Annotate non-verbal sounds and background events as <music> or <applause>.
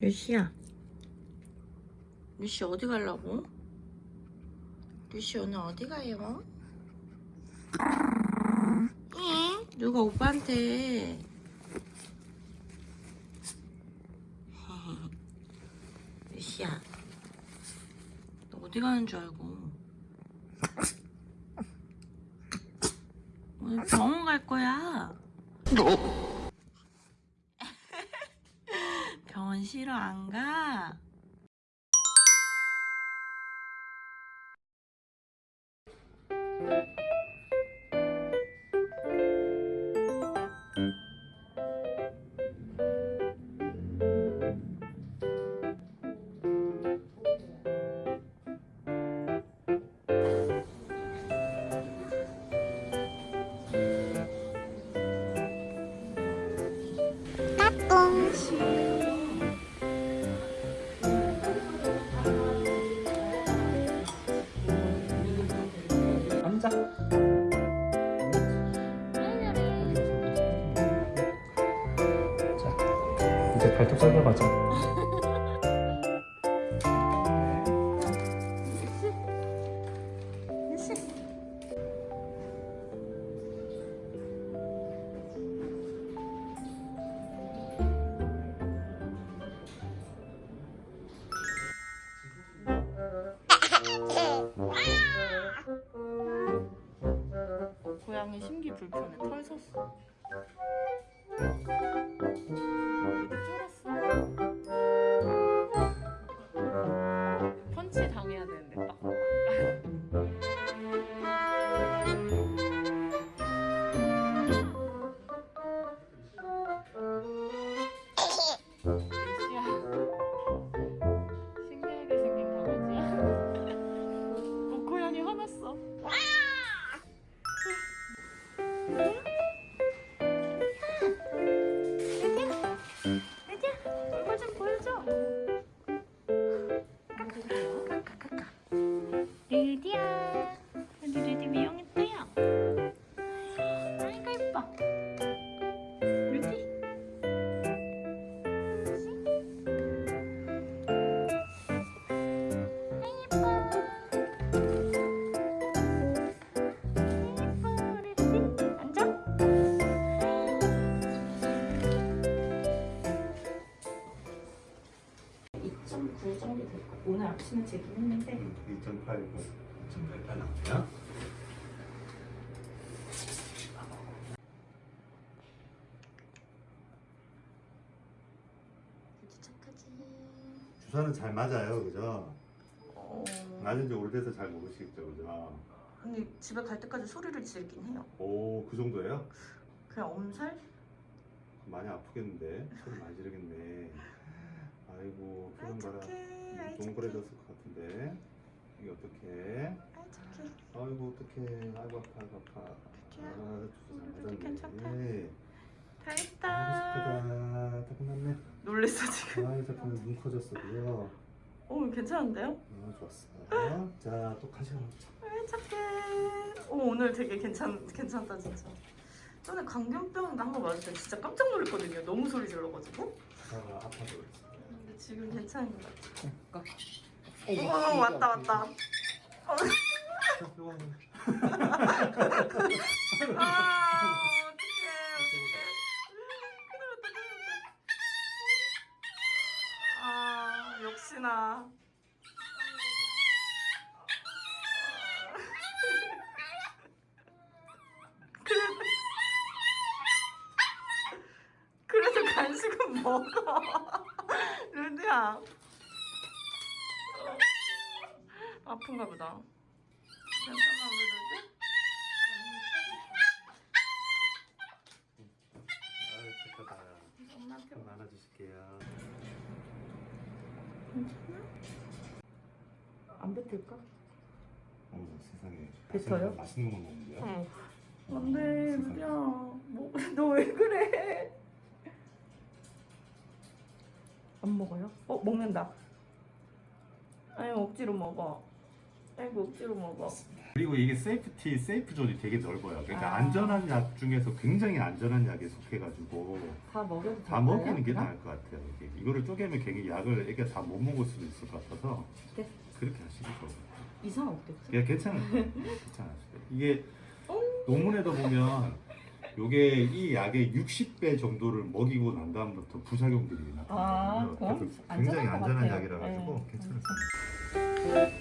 루시야. 루시 어디 가려고? 루시 오늘 어디 가요? 응? 누가 오빠한테 <laughs> 루시야 너 어디 가는 줄 알고 오늘 병원 갈 거야 병원 싫어 안 가? 자, 이제 발톱 썰러 가자. <laughs> 고양이 심기 불편해. 털 섰어. 쫄았어. 펀치 당해야 되는데 딱 <laughs> <laughs> 정도 됐고 오늘 아침에 재긴 했는데 2.8, 2.88 나오냐? 주사는 잘 맞아요, 그죠? 어... 맞은 지 오래돼서 잘 모르시겠죠, 그죠? 근데 집에 갈 때까지 소리를 지르긴 해요. 오, 그 정도예요? 그냥 엄살? 많이 아프겠는데? 소리 많이 지르겠네. 아이고, 봐라. 착해. 아이 착해. 동그래졌을 것 같은데. 이게? 아이 착해. 아이고, 어떡해. 아이고, 아파, 아이고, 아파. 아, 우리 잘 괜찮다. 맞았네. 다 아이고, 했다. 슬프다. 다 끝났네. 놀랬어 지금. 아이, 잠깐만 눈 커졌어, 그죠? 오 괜찮은데요? 아, 좋았어. 자, 또 가시러 아이 착해. 오 오늘 되게 괜찮 괜찮다 진짜. 전에 광견병 한 거 맞을 때 진짜 깜짝 놀랐거든요. 너무 소리 질러가지고. 가다가 아파서 그랬어. 지금 괜찮은 것 같아. 어, 어 왔다 왔다. 아. 아 역시나. 그래도 간식은 먹어. <laughs> 루디야. 아픈가 보다. 괜찮아 우리 루디? 아유, 착하다. 엄마한테 좀 안아주실게요. 안 뱉을까? 어머, 세상에. 뱉어요? 맛있는 거 먹는데요? 응. 안돼 루디야. 뭐, <laughs> 너 왜 그래? 안 먹어요? 어 먹는다. 아니 억지로 먹어. 아이고 억지로 먹어. 그리고 이게 safety safe zone이 되게 넓어요. 그러니까 아. 안전한 약 중에서 굉장히 안전한 약에 속해가지고 다 먹여도 다 먹이는 게 나을 것 같아요. 이게. 이거를 쪼개면 괜히 약을 애가 다 못 먹을 수도 있을 것 같아서 네. 그렇게 것 같아요. 이상 없겠죠? 예, 괜찮아요. 괜찮아요. 이게 논문에도 보면 요게 이 약의 60배 정도를 먹이고 난 다음부터 부작용들이 아, 나타나요. 안전할 굉장히 것 안전한. 약이라 가지고 네. 괜찮을 것 같아요.